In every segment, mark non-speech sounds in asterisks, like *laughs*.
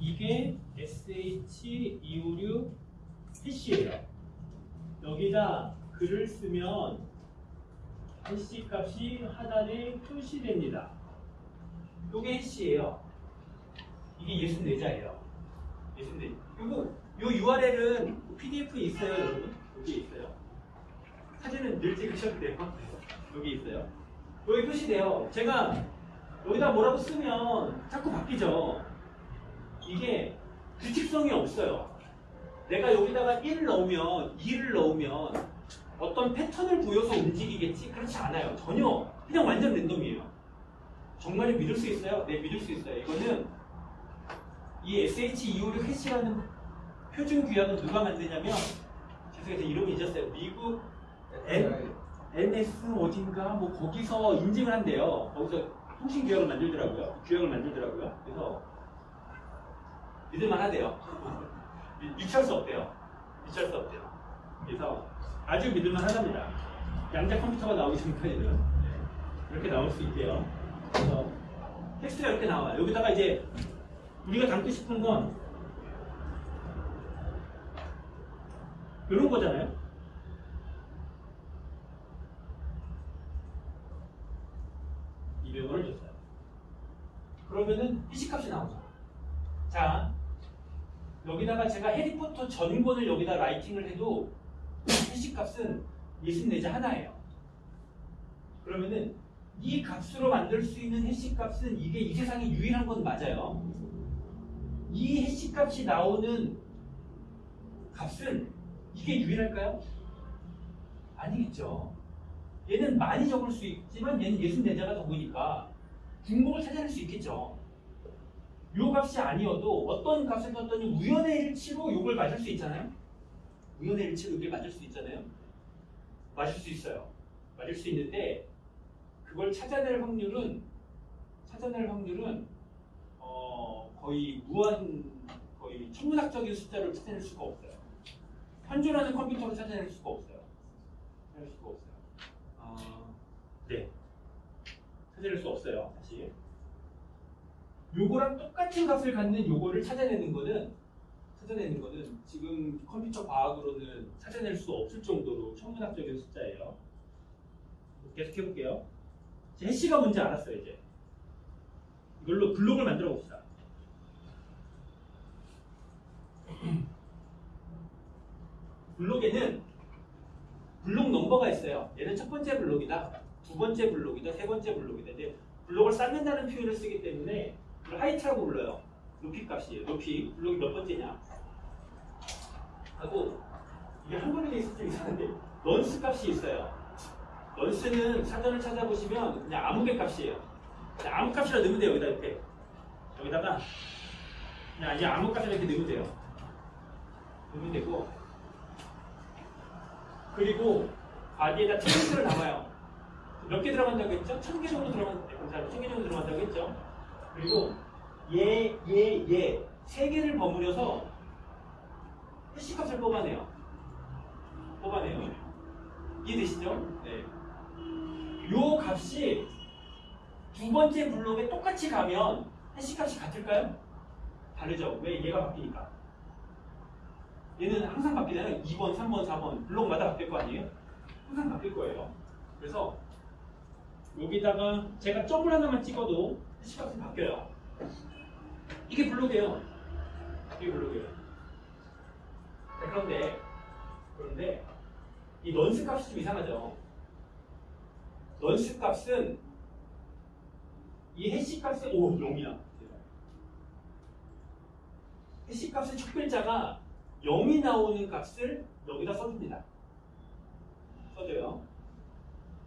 이게 SH256 해시예요. 여기다 글을 쓰면 해시 값이 하단에 표시됩니다. 이게 해시예요. 이게 64자예요. 64. 그리고 요 URL은 PDF에 있어요, 여러분. 여기 있어요. 사진은 늘 찍으셔도 돼요. *laughs* 여기 있어요. 여기 표시돼요. 제가 여기다 뭐라고 쓰면 자꾸 바뀌죠. 이게 규칙성이 없어요. 내가 여기다가 1을 넣으면 2를 넣으면 어떤 패턴을 보여서 움직이겠지? 그렇지 않아요. 전혀 그냥 완전 랜덤이에요. 정말 믿을 수 있어요? 네, 믿을 수 있어요. 이거는 이 SH256 해시라는 표준 규약은 누가 만드냐면 죄송해요. 이름이 잊었어요. 미국 N, NS 어딘가 뭐 거기서 인증을 한대요. 거기서 통신 규약을 만들더라고요. 규약을 만들더라고요. 그래서 믿을만 하대요. *laughs* 유치할 수 없대요. 유치할 수 없대요. 그래서 아주 믿을만 하답니다. 양자 컴퓨터가 나오기 전까지는 이렇게 나올 수 있대요. 그래서 텍스트가 이렇게 나와요. 여기다가 이제 우리가 담고 싶은 건 이런 거잖아요. 이병헌을 줬어요. 그러면은 해시값이 나오죠. 자, 여기다가 제가 해리포터 전권을 여기다 라이팅을 해도 해시값은 64자 하나예요. 그러면은 이 값으로 만들 수 있는 해시값은 이게 이 세상에 유일한 건 맞아요. 이 해시값이 나오는 값은 이게 유일할까요? 아니겠죠. 얘는 많이 적을 수 있지만 얘는 64자가 적으니까 중복을 찾아낼 수 있겠죠. 요 값이 아니어도 어떤 값을 떴더니 우연의 일치로 요걸 맞을 수 있잖아요. 우연의 일치로 이걸 맞을 수 있잖아요. 맞을 수 있어요. 맞을 수 있는데 그걸 찾아낼 확률은 찾아낼 확률은 어, 거의 무한 거의 천문학적인 숫자를 찾아낼 수가 없어요. 현존하는 컴퓨터로 찾아낼 수가 없어요. 찾아낼 수가 없어요. 어, 네. 찾아낼 수 없어요. 사실. 요거랑 똑같은 값을 갖는 요거를 찾아내는 거는 찾아내는 거는 지금 컴퓨터 과학으로는 찾아낼 수 없을 정도로 천문학적인 숫자예요. 계속 해볼게요. 제 hash가 뭔지 알았어요 이제. 이걸로 블록을 만들어 봅시다. *clears throat* 블록에는 블록 넘버가 있어요. 얘는 첫 번째 블록이다, 두 번째 블록이다, 세 번째 블록이다. 이제 블록을 쌓는다는 표현을 쓰기 때문에 이걸 height라고 불러요. 높이 값이에요. 높이. 블록이 몇 번째냐. 하고 이게 한번에 있을 때 이상한데 런스 값이 있어요. 런스는 사전을 찾아보시면 그냥 아무 개 값이에요. 그냥 아무 값이라 넣으면 돼요. 여기다 이렇게. 여기다가 그냥 이제 아무 값이라 이렇게 넣으면 돼요. 넣으면 되고 그리고 바디에다 트렌드를 남아요. 몇 개 들어간다고 했죠? 천 개 정도 들어간다고 했죠? 그리고 얘, 얘, 얘세 개를 버무려서 해시값을 뽑아내요. 뽑아내요. 이해되시죠? 네. 요 값이 두 번째 블록에 똑같이 가면 해시값이 같을까요? 다르죠. 왜? 얘가 바뀌니까. 얘는 항상 바뀌잖아요. 2번, 3번, 4번 블록마다 바뀔 거 아니에요? 항상 바뀔 거예요. 그래서 여기다가 제가 점을 하나만 찍어도 해시값이 바뀌어요. 이게 블록이에요. 이게 블록이에요. 자, 그런데 그런데 이 넌스 값이 좀 이상하죠. 넌스 값은 이 해시 값의 오 0이야. 해시 값의 첫 글자가 0이 나오는 값을 여기다 써줍니다. 써줘요.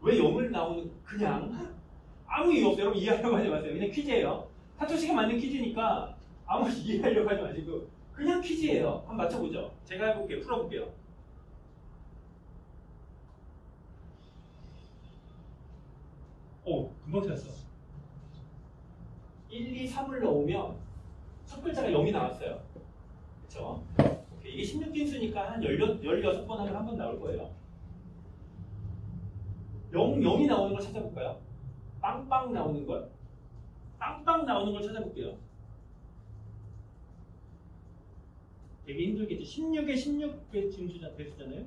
왜 0을 나오는 그냥 아무 이유 없어요. 여러분 이해하려고 하지 마세요. 그냥 퀴즈예요. 사토시가 만든 퀴즈니까 아무 *laughs* 이해하려고 하지 마시고 그냥 퀴즈예요. 한번 맞춰보죠. 제가 해볼게요. 풀어볼게요. 오, 금방 찾았어. 1, 2, 3을 넣으면 첫 글자가 0이 나왔어요. 그쵸? 이게 16진수니까 한 16, 16번 하면 한 번 나올 거예요. 0, 0이 나오는 걸 찾아볼까요? 빵빵 나오는 걸? 빵빵 나오는 걸 찾아볼게요. 되게 힘들겠죠. 16에 16배 지금 주자 됐잖아요.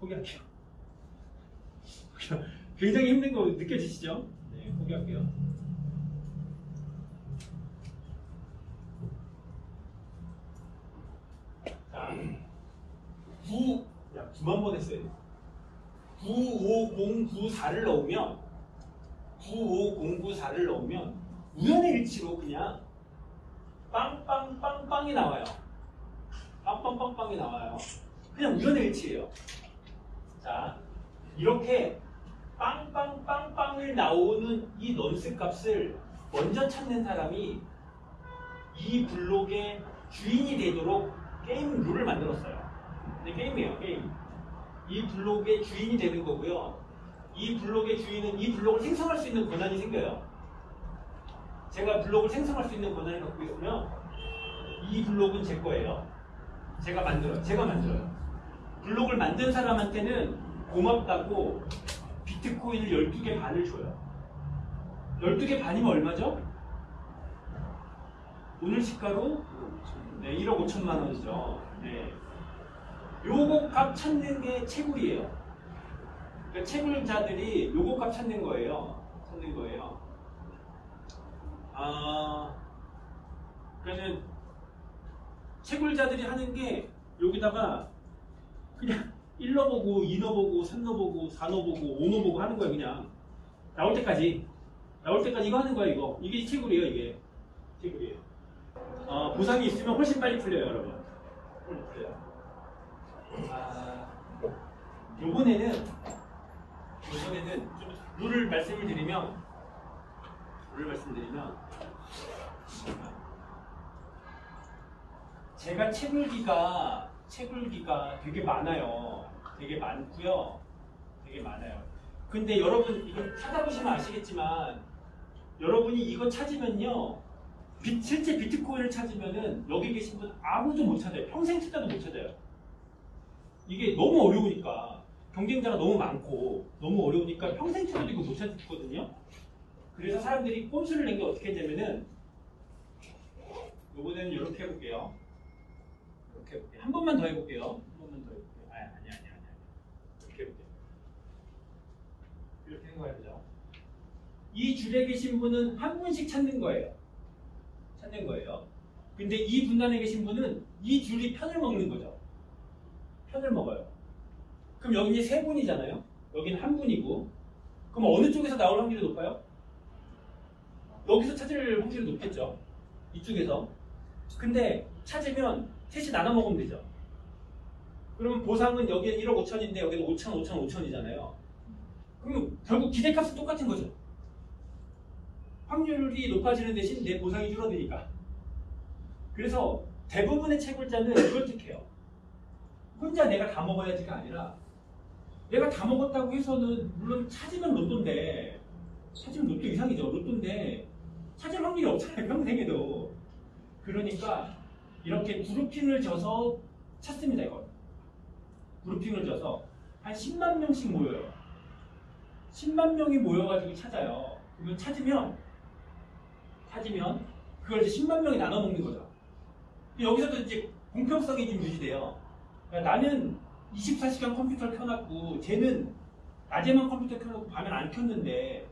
포기할게요. *laughs* 굉장히 힘든 거 느껴지시죠? 네, 포기할게요. 자, 9, 야, 9만 번 했어야 돼. 95094를 넣으면 95094를 넣으면 우연의 일치로 그냥 빵빵빵빵이 나와요. 빵빵빵빵이 나와요. 그냥 우연의 일치예요. 자, 이렇게 빵빵빵빵을 나오는 이 넌스 값을 먼저 찾는 사람이 이 블록의 주인이 되도록 게임 룰을 만들었어요. 근데 게임이에요, 게임. 이 블록의 주인이 되는 거고요. 이 블록의 주인은 이 블록을 생성할 수 있는 권한이 생겨요. 제가 블록을 생성할 수 있는 권한을 갖고 있으면 이 블록은 제 거예요. 제가 만들어요. 제가 만들어요. 블록을 만든 사람한테는 고맙다고 비트코인을 12개 반을 줘요. 12개 반이면 얼마죠? 오늘 시가로 네, 1억 5천만 원이죠. 네. 요거 값 찾는 게 채굴이에요. 그러니까 채굴자들이 요거 값 찾는 거예요. 찾는 거예요. 아, 그러면 채굴자들이 하는 게 여기다가 그냥 1 넣어보고 2 넣어보고 3 넣어보고 4 넣어보고 5 넣어보고 하는 거예요 그냥. 나올 때까지. 나올 때까지 이거 하는 거야 이거. 이게 채굴이에요 이게. 채굴이에요. 어, 보상이 있으면 훨씬 빨리 풀려요 여러분. 훨씬 풀려요. 아, 요번에는 요번에는 좀 룰을 말씀을 드리면 룰을 말씀드리면 제가 채굴기가 채굴기가 되게 많아요. 되게 많고요. 되게 많아요. 근데 여러분 이거 찾아보시면 아시겠지만 여러분이 이거 찾으면요. 비- 실제 비트코인을 찾으면은 여기 계신 분 아무도 못 찾아요. 평생 찾아도 못 찾아요. 이게 너무 어려우니까 경쟁자가 너무 많고 너무 어려우니까 평생 찾아도 이거 못 찾거든요. 그래서 사람들이 꼼수를 낸 게 어떻게 했냐면은 요번에는 이렇게 해볼게요. 이렇게 해볼게요. 한 번만 더 해볼게요. 한 번만 더 해볼게요. 아니, 아니, 아니, 아니. 이렇게 해볼게요. 이렇게 생각해보죠. 이 줄에 계신 분은 한 분씩 찾는 거예요. 찾는 거예요. 근데 이 분단에 계신 분은 이 줄이 편을 먹는 거죠. 편을 먹어요. 그럼 여기 세 분이잖아요. 여기는 한 분이고. 그럼 어느 쪽에서 나올 확률이 높아요? 여기서 찾을 확률이 높겠죠. 이쪽에서. 근데 찾으면 셋이 나눠 먹으면 되죠. 그러면 보상은 여기는 1억 5천인데 여기는 5천, 5천, 5천이잖아요. 그럼 결국 기대값은 똑같은 거죠. 확률이 높아지는 대신 내 보상이 줄어드니까. 그래서 대부분의 채굴자는 이걸 택해요. 혼자 내가 다 먹어야지가 아니라 내가 다 먹었다고 해서는 물론 찾으면 로또인데 찾으면 로또 이상이죠. 로또인데 찾을 확률이 없잖아요. 평생에도. 그러니까 이렇게 그룹핑을 져서 찾습니다. 이걸. 그룹핑을 져서 한 10만 명씩 모여요. 10만 명이 모여가지고 찾아요. 그러면 찾으면 찾으면 그걸 이제 10만 명이 나눠 먹는 거죠. 여기서도 이제 공평성이 좀 유지돼요. 그러니까 나는 24시간 컴퓨터를 켜놨고 쟤는 낮에만 컴퓨터 켜놓고 밤엔 안 켰는데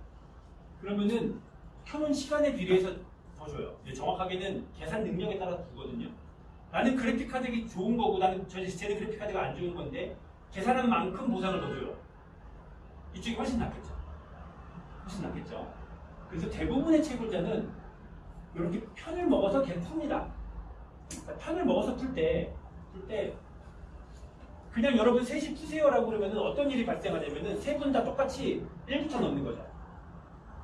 그러면은 켜놓은 시간에 비례해서 더 줘요. 정확하게는 계산 능력에 따라서 주거든요. 나는 그래픽 카드가 좋은 거고 나는 저 쟤는 그래픽 카드가 안 좋은 건데 계산한 만큼 보상을 더 줘요. 이쪽이 훨씬 낫겠죠. 훨씬 낫겠죠. 그래서 대부분의 채굴자는 이렇게 편을 먹어서 계속 풉니다. 그러니까 편을 먹어서 풀 때, 풀 때, 그냥 여러분 셋이 푸세요라고 그러면 어떤 일이 발생하냐면은 세 분 다 똑같이 1부터 넣는 거죠.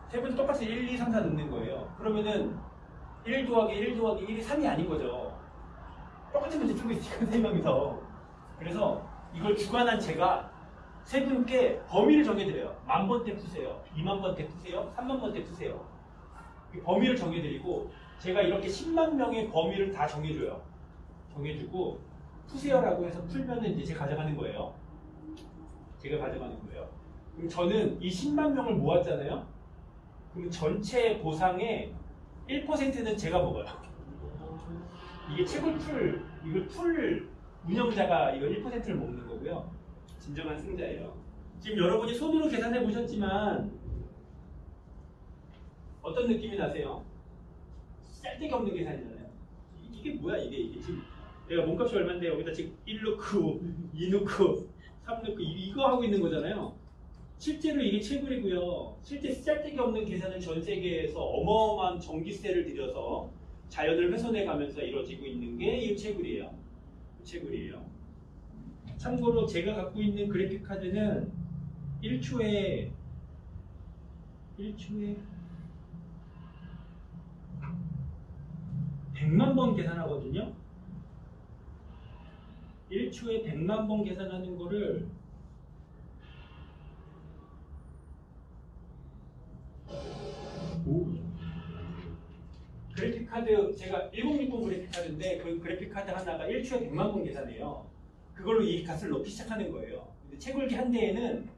세분 똑같이 1, 2, 3, 4 넣는 거예요. 그러면은 1 더하기 1 더하기 1이 3이 아닌 거죠. 똑같은 문제 풀고 있으니까 세 명이서. 그래서 이걸 주관한 제가 세 분께 범위를 정해드려요. 만 번째 푸세요. 2만 번째 푸세요. 3만 번째 푸세요. 그 범위를 정해드리고 제가 이렇게 10만 명의 범위를 다 정해줘요. 정해주고 푸세요라고 해서 풀면은 이제 제가 가져가는 거예요. 제가 가져가는 거예요. 그럼 저는 이 10만 명을 모았잖아요. 그럼 전체 보상의 1%는 제가 먹어요. 이게 책을 풀, 이걸 풀 운영자가 이거 1%를 먹는 거고요. 진정한 승자예요. 지금 여러분이 손으로 계산해 보셨지만 어떤 느낌이 나세요? 쌀데기 없는 계산이잖아요. 이- 이게 뭐야 이게 이게 지금 내가 몸값이 얼마인데 여기다 지금 1 넣고 2 넣고 3 넣고 이- 이거 하고 있는 거잖아요. 실제로 이게 채굴이고요. 실제 쌀데기 없는 계산은 전 세계에서 어마어마한 전기세를 들여서 자연을 훼손해 가면서 이루어지고 있는 게 이 채굴이에요. 이 채굴이에요. 참고로 제가 갖고 있는 그래픽 카드는 1초에 1초에 100만 번 계산하거든요. 1초에 100만 번 계산하는 거를 오. 그래픽 카드 제가 1060 그래픽 카드인데 그 그래픽 카드 하나가 1초에 100만 번 계산해요. 그걸로 이 값을 넣기 시작하는 거예요. 근데 채굴기 한 대에는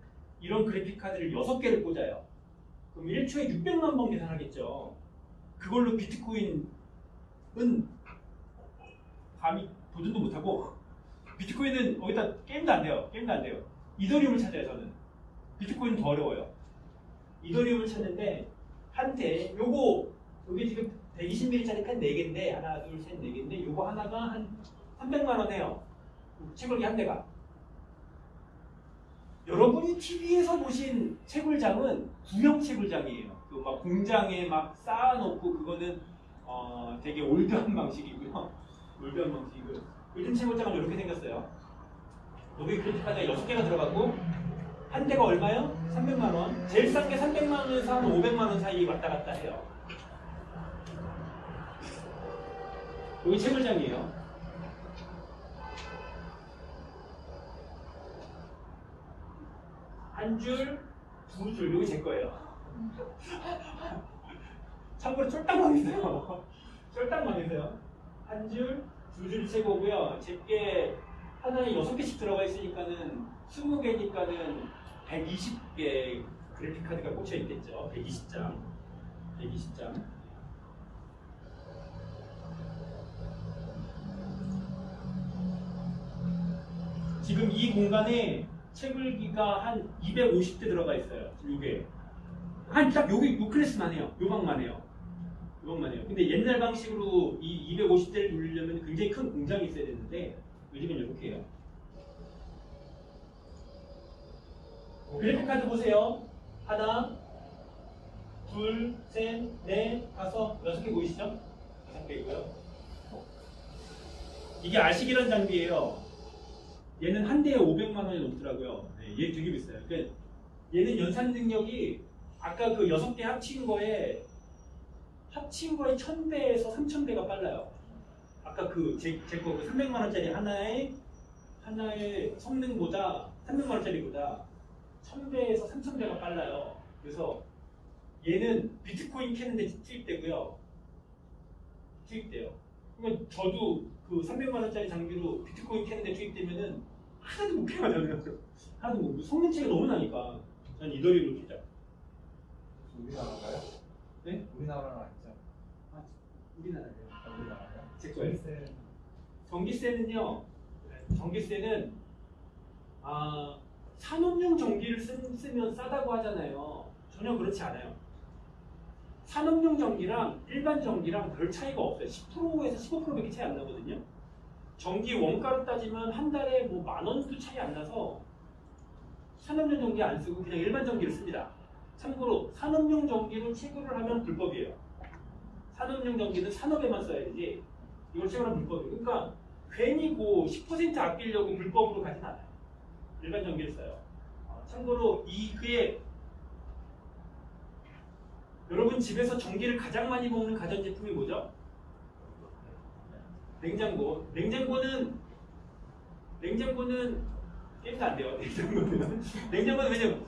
이런 그래픽 카드를 6개를 꽂아요. 그럼 1초에 600만 번 계산하겠죠. 그걸로 비트코인은 감히 도전도 못하고 비트코인은 거기다 게임도 안 돼요. 게임도 안 돼요. 이더리움을 찾아요 저는. 비트코인은 더 어려워요. 이더리움을 찾는데 한테 요거 여기 지금 120ml짜리 펜 4개인데 하나 둘 셋 4개인데 요거 하나가 한 300만 원 해요. 채굴기 한 대가. 여러분이 TV에서 보신 채굴장은 구형 채굴장이에요. 그 막 공장에 막 쌓아놓고 그거는 어 되게 올드한 *laughs* 방식이고요. 올드한 방식이고 요 즘 채굴장은 이렇게 생겼어요. 여기 그래픽 카드가 6개가 들어가고 한 대가 얼마요? 300만 원. 제일 싼 게 300만 원에서 한 500만 원 사이 왔다 갔다 해요. 여기 채굴장이에요. 한 줄, 두 줄, 여기 제 거예요. 참고로 쫄딱 망했어요. 쫄딱 망했어요. 한 줄, 두줄 채고고요. 제게 하나에 여섯 개씩 들어가 있으니까는 20개니까는 120개 그래픽 카드가 꽂혀 있겠죠. 120장. 120장. 지금 이 공간에 채굴기가 한 250대 들어가 있어요. 요게. 한 딱 요게 요 클래스만 해요. 요 방만 해요. 해요. 근데 옛날 방식으로 이 250대를 돌리려면 굉장히 큰 공장이 있어야 되는데 요즘은 이렇게 해요. 그래픽 카드 보세요. 하나, 둘, 셋, 넷, 다섯, 여섯 개 보이시죠? 다섯 개이고요. 이게 아식이란 장비예요. 얘는 한 대에 500만 원이 넘더라고요. 네, 얘 되게 비싸요. 그러니까 얘는 연산 능력이 아까 그 여섯 개 합친 거에 합친 거에 1000배에서 3000배가 빨라요. 아까 그 제제거 그 300만 원짜리 하나에 하나의 성능보다 300만 원짜리보다 1000배에서 3000배가 빨라요. 그래서 얘는 비트코인 캐는데 투입되고요. 투입돼요. 그러면 저도 그 300만 원짜리 장비로 비트코인 캐는데 투입되면은 하나도 못 캐가잖아요. 하나도 못. 성능치가 너무 나니까. 전 이더리움을 캐죠. 우리나라가요? 네? 우리나라는 아니죠. 아, 우리나라요. 아, 우리나라요? 제 거예요. 전세 전기세는요. 전기세는 아, 산업용 전기를 쓰, 쓰면 싸다고 하잖아요. 전혀 그렇지 않아요. 산업용 전기랑 일반 전기랑 별 차이가 없어요. 10%에서 15%밖에 차이 안 나거든요. 전기 원가로 따지면 한 달에 뭐 만 원도 차이 안 나서 산업용 전기 안 쓰고 그냥 일반 전기를 씁니다. 참고로 산업용 전기로 채굴을 하면 불법이에요. 산업용 전기는 산업에만 써야 되지 이걸 채굴하면 불법이에요. 그러니까 괜히 그10% 아끼려고 불법으로 가진 않아요. 일반 전기를 써요. 어, 참고로 이 그의 여러분 집에서 전기를 가장 많이 먹는 가전제품이 뭐죠? 냉장고. 냉장고는 냉장고는 게임도 안 돼요. *laughs* 냉장고는 냉장고는 왜냐면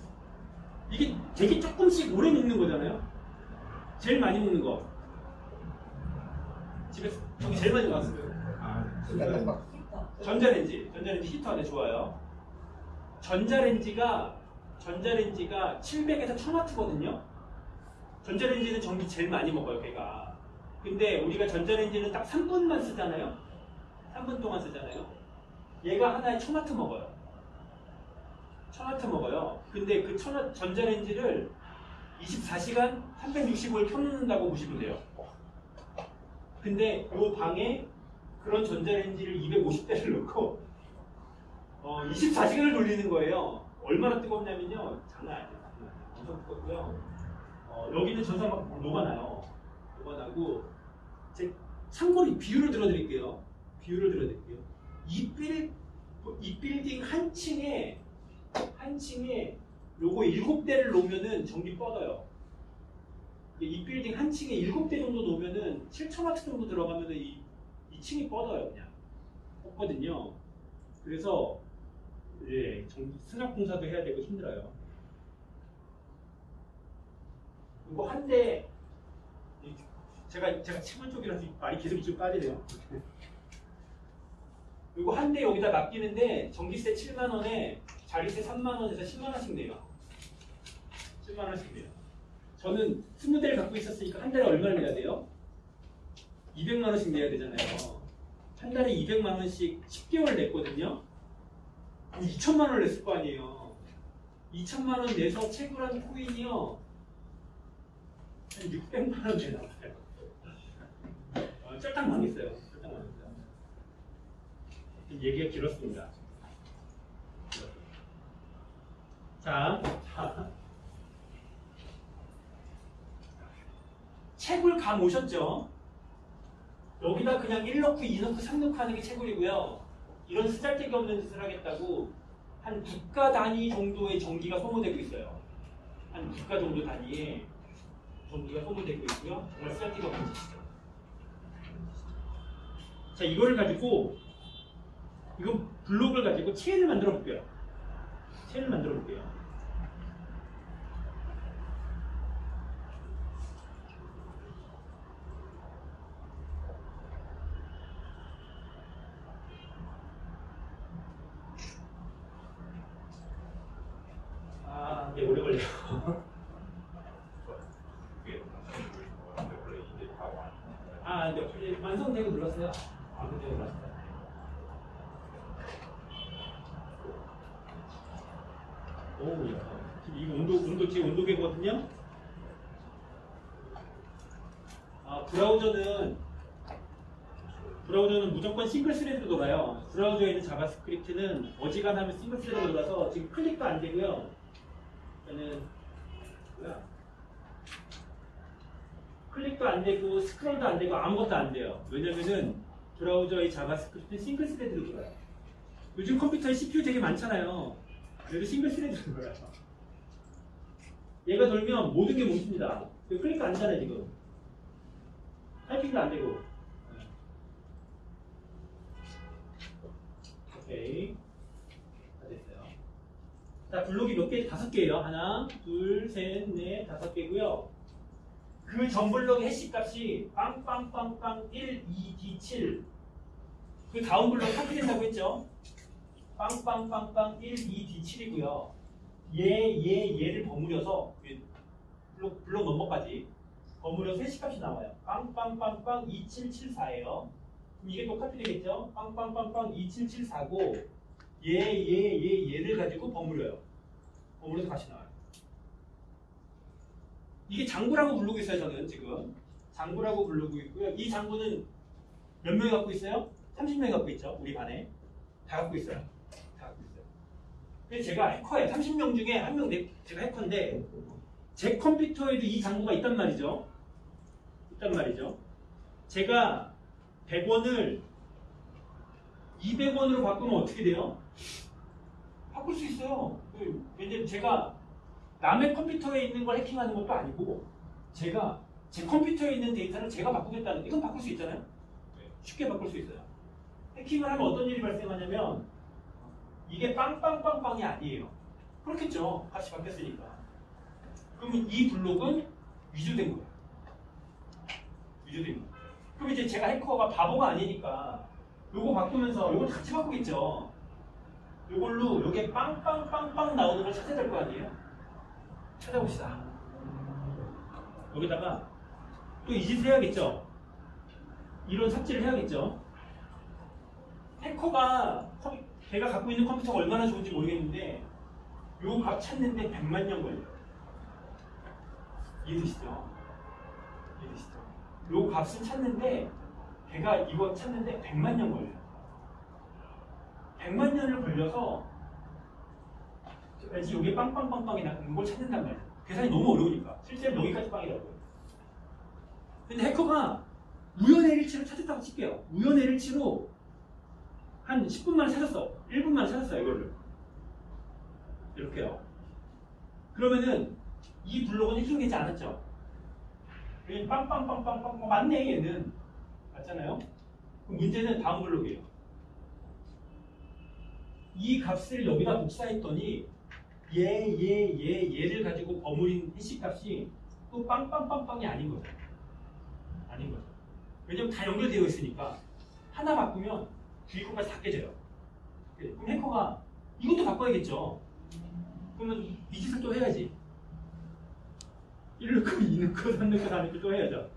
이게 되게 조금씩 오래 먹는 거잖아요. 제일 많이 먹는 거. 저기 제일 많이 먹었어요. 아, 전자레인지. 전자레인지 히터 안에 좋아요. 전자레인지가 전자레인지가 700에서 1000와트거든요. 전자레인지는 전기 제일 많이 먹어요, 걔가. 근데 우리가 전자레인지는 딱 3분만 쓰잖아요. 3분 동안 쓰잖아요. 얘가 하나에 1000와트 먹어요. 1000와트 먹어요. 근데 그 1000와트 전자레인지를 24시간 365일 켜놓는다고 보시면 돼요. 근데 이 방에 그런 전자레인지를 250대를 넣고 어, 24시간을 돌리는 거예요. 얼마나 뜨겁냐면요. 장난 아니에요. 엄청 뜨겁고요. 어, 여기는 전사 막 녹아나요. 녹아나고 제 참고로 비율을 들어드릴게요. 비율을 들어드릴게요. 이 빌, 이 빌딩 한 층에 한 층에 요거 일곱 대를 놓으면은 전기 뻗어요. 이 빌딩 한 층에 일곱 대 정도 놓으면은 7,000와트 정도 들어가면은 이, 이 층이 뻗어요, 그냥. 뻗거든요. 그래서 예, 전기 수납 공사도 해야 되고 힘들어요. 이거 한 대, 이- 제가 제가 치마 쪽이라서 말이 계속 좀 빠지네요. 이거 한 대 여기다 맡기는데 전기세 7만 원에 자리세 3만 원에서 10만 원씩 내요. 10만 원씩 내요. 저는 20대를 갖고 있었으니까 한 달에 얼마를 내야 돼요? 200만 원씩 내야 되잖아요. 한 달에 200만 원씩 10개월 냈거든요. 그럼 2천만 원을 냈을 거 아니에요. 2천만 원 내서 채굴한 코인이요. 한 600만 원 내나 봐요. 어, 쫄딱 망했어요. 쫄딱 망했어요. 얘기가 길었습니다. 자, 자. 채굴 감 오셨죠? 여기다 그냥 1 넣고 2 넣고 3 넣고 하는 게 채굴이고요. 이런 쓰잘데기 없는 짓을 하겠다고 한 국가 단위 정도의 전기가 소모되고 있어요. 한 국가 정도 단위의 전기가 소모되고 있고요. 정말 쓰잘데기 없는 짓이죠. 자, 이거를 가지고 이거 블록을 가지고 체를 만들어 볼게요. 체를 만들어 볼게요. 아, 네, 오래 걸려. 아, 네, 이제 완성되고 눌렀어요. 아, 그때 눌렀어요. 오, 야. 지금 이거 온도, 온도, 지금 온도계거든요? 아, 브라우저는, 브라우저는 무조건 single thread로 돌아요. 브라우저에 있는 JavaScript는 어지간하면 single thread로 돌아서 지금 클릭도 안 되고요. 저는, 뭐야. 클릭도 안 되고, 스크롤도 안 되고, 아무것도 안 돼요. 왜냐면은, 브라우저의 JavaScript는 single thread로 돌아요. 요즘 컴퓨터에 CPU 되게 많잖아요. 그래도 single thread로 돌아요. 얘가 돌면 모든 게 멈춥니다. 클릭도 안 되잖아요, 지금. 타이핑도 안 되고. 네. 오케이. 다 됐어요. 자, 블록이 몇 개? 다섯 개예요. 하나, 둘, 셋, 넷, 다섯 개고요. 그 전 블록의 해시 값이 빵빵빵빵 1, 2, D, 7. 그 다음 블록 카피된다고 했죠? 빵빵빵빵 1, 2, D, 7이고요. 얘, 얘, 얘를 버무려서 그 블록, 블록 넘버까지 버무려서 해시 값이 나와요. 빵빵빵빵 2774예요. 그럼 이게 또 카피되겠죠? 빵빵빵빵 2774고 얘, 얘, 얘, 얘를 가지고 버무려요. 버무려서 같이 나와요. 이게 장구라고 부르고 있어요, 저는 지금. 장구라고 부르고 있고요. 이 장구는 몇 명이 갖고 있어요? 30명이 갖고 있죠, 우리 반에. 다 갖고 있어요. 다 갖고 있어요. 그래서 제가 해커예요. 30명 중에 한 명 제가 해커인데 제 컴퓨터에도 이 장구가 있단 말이죠. 있단 말이죠. 제가 100원을 200원으로 바꾸면 어떻게 돼요? 바꿀 수 있어요. 그, 왜냐면 제가 남의 컴퓨터에 있는 걸 해킹하는 것도 아니고 제가 제 컴퓨터에 있는 데이터를 제가 바꾸겠다는 이건 바꿀 수 있잖아요. 쉽게 바꿀 수 있어요. 해킹을 하면 어떤 일이 발생하냐면 이게 빵빵빵빵이 아니에요. 그렇겠죠. 같이 바뀌었으니까. 그러면 이 블록은 위조된 거예요. 위조된 거예요. 그럼 이제 제가 해커가 바보가 아니니까 요거 바꾸면서 요걸 같이 바꾸겠죠. 요걸로 요게 빵빵빵빵 나오는 걸 찾아야 될 거 아니에요? 찾아봅시다. 여기다가 또 이 짓을 해야겠죠. 이런 삽질을 해야겠죠. 해커가 컴- 걔가 갖고 있는 컴퓨터가 얼마나 좋은지 모르겠는데 요 값 찾는데 100만 년 걸려요. 이해되시죠? 이해되시죠? 요 값을 찾는데 걔가 이거 찾는데 100만 년 걸려요. 100만 년을 걸려서 왠지 여기 빵빵빵빵이 나는 걸 찾는단 말이에요. 계산이 너무 어려우니까. 실제로 여기까지 빵이라고요. 근데 해커가 우연의 일치로 찾았다고 칠게요. 우연의 일치로 한 10분 만에 찾았어. 1분 만에 찾았어요, 이거를. 이렇게요. 그러면은 이 블록은 해킹되지 않았죠? 여기 빵빵빵빵빵 맞네, 얘는. 맞잖아요? 그럼 문제는 다음 블록이에요. 이 값을 여기다 복사했더니 얘, 얘, 얘, 얘를 가지고 버무린 해시 값이 또 빵빵빵빵이 아닌 거죠. 아닌 거죠. 왜냐면 다 연결되어 있으니까 하나 바꾸면 주위 코까지 다 깨져요. 그럼 해커가 이것도 바꿔야겠죠. 그러면 이 짓을 또 해야지. 1 넣고 2 넣고 3 넣고 4 넣고 또 해야죠.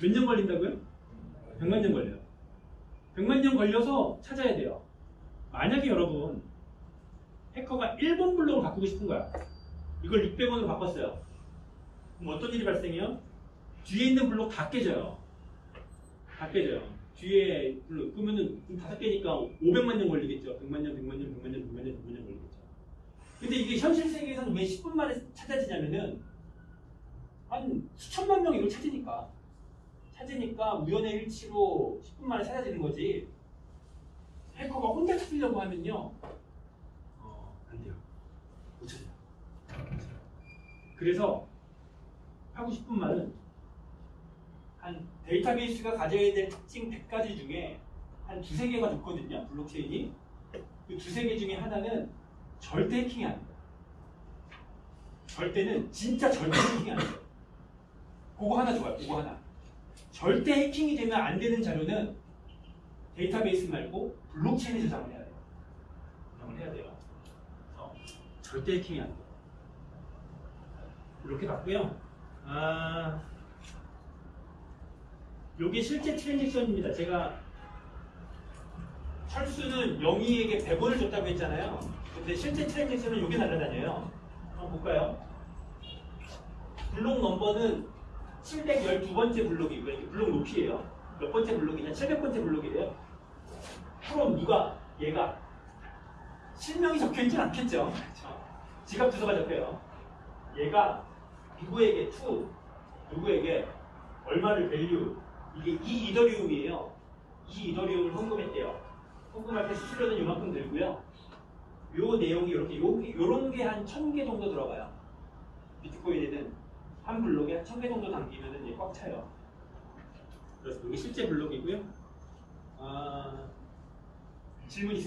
몇 년 걸린다고요? 100만 년 걸려요. 100만 년 걸려서 찾아야 돼요. 만약에 여러분 해커가 1번 블록을 바꾸고 싶은 거야. 이걸 600원으로 바꿨어요. 그럼 어떤 일이 발생해요? 뒤에 있는 블록 다 깨져요. 다 깨져요. 뒤에 블록 그러면은 다섯 개니까 500만 년 걸리겠죠. 100만 년, 100만 년, 100만 년, 100만 년, 100만 년 걸리겠죠. 근데 이게 현실 세계에서는 왜 10분 만에 찾아지냐면은 한 수천만 명이 이걸 찾으니까 찾으니까 우연의 일치로 10분 만에 찾아지는 거지. 해커가 혼자 찾으려고 하면요. 찾아요. 그래서 하고 싶은 말은 한 데이터베이스가 가져야 될 특징 100가지 중에 한 두세 개가 좋거든요. 블록체인이. 그 두세 개 중에 하나는 절대 해킹이 안 돼요. 절대는 진짜 절대 해킹이 안 돼요. 그거 하나 좋아요. 그거 하나. 절대 해킹이 되면 안 되는 자료는 데이터베이스 말고 블록체인에 저장을 해야 돼요. 저장을 해야 돼요. 절대 해킹이 안 돼요. 이렇게 봤고요. 아, 요게 실제 트랜잭션입니다. 제가 철수는 영희에게 100원을 줬다고 했잖아요. 근데 실제 트랜잭션은 요게 날아다녀요. 한번 볼까요? 블록 넘버는 712번째 블록이고요. 이게 블록 높이에요. 몇 번째 블록이냐? 700번째 블록이에요. 그럼 누가 얘가 실명이 적혀있진 않겠죠. 그렇죠? 지갑 주소가 적혀요. 얘가 누구에게 to, 누구에게 얼마를 value 이게 이 이더리움이에요. 이 이더리움을 헌금했대요. 헌금할 때 수수료는 이만큼 들고요. 요 내용이 이렇게 요, 요런 게 한 천 개 정도 들어가요. 비트코인에는 한 블록에 한 천 개 정도 담기면 꽉 차요. 그래서 이게 실제 블록이고요. 아, 질문 있으